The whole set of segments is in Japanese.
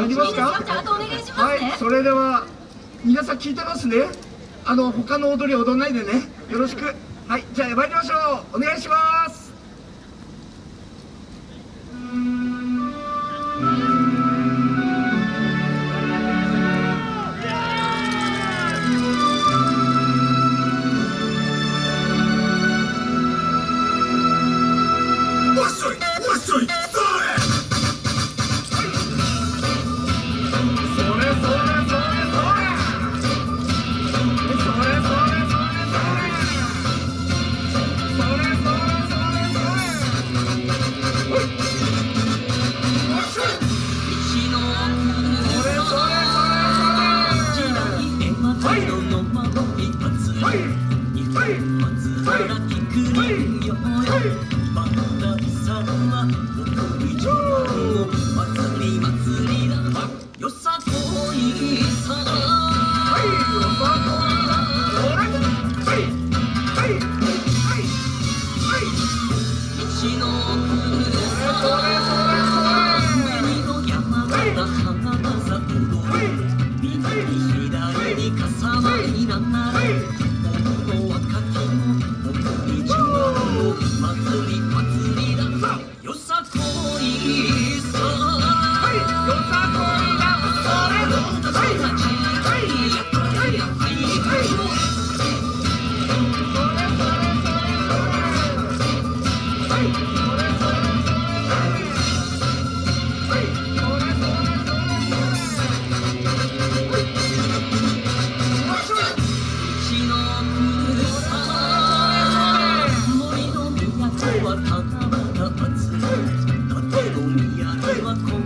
入りますか？はいそれでは皆さん聞いてますね。あの他の踊り踊らないでね。よろしく。はいじゃあ参りましょう。お願いします。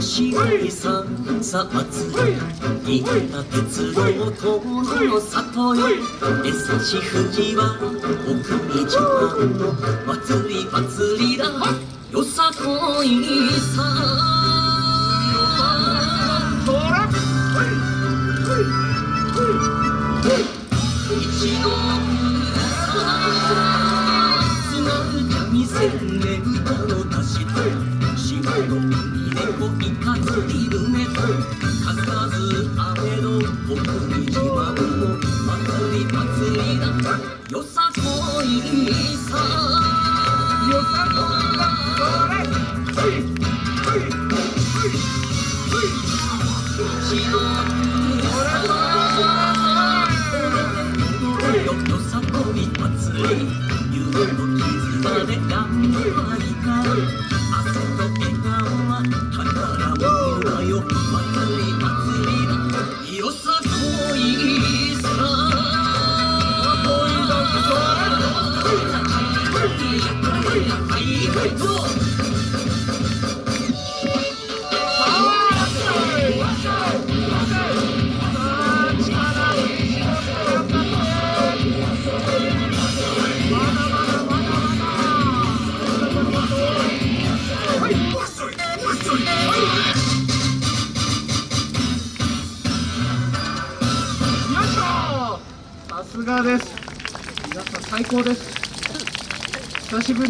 くしごりさんさあつ銀河鉄道との里へ優し富士はお国自慢の祭り祭りだよさこいさほらつなぐ三味で歌を出して島の海僕に自慢を祭り祭よさこいさよさこいさこれよさこい祭り夕のですがです。皆さん最高です。久しぶり。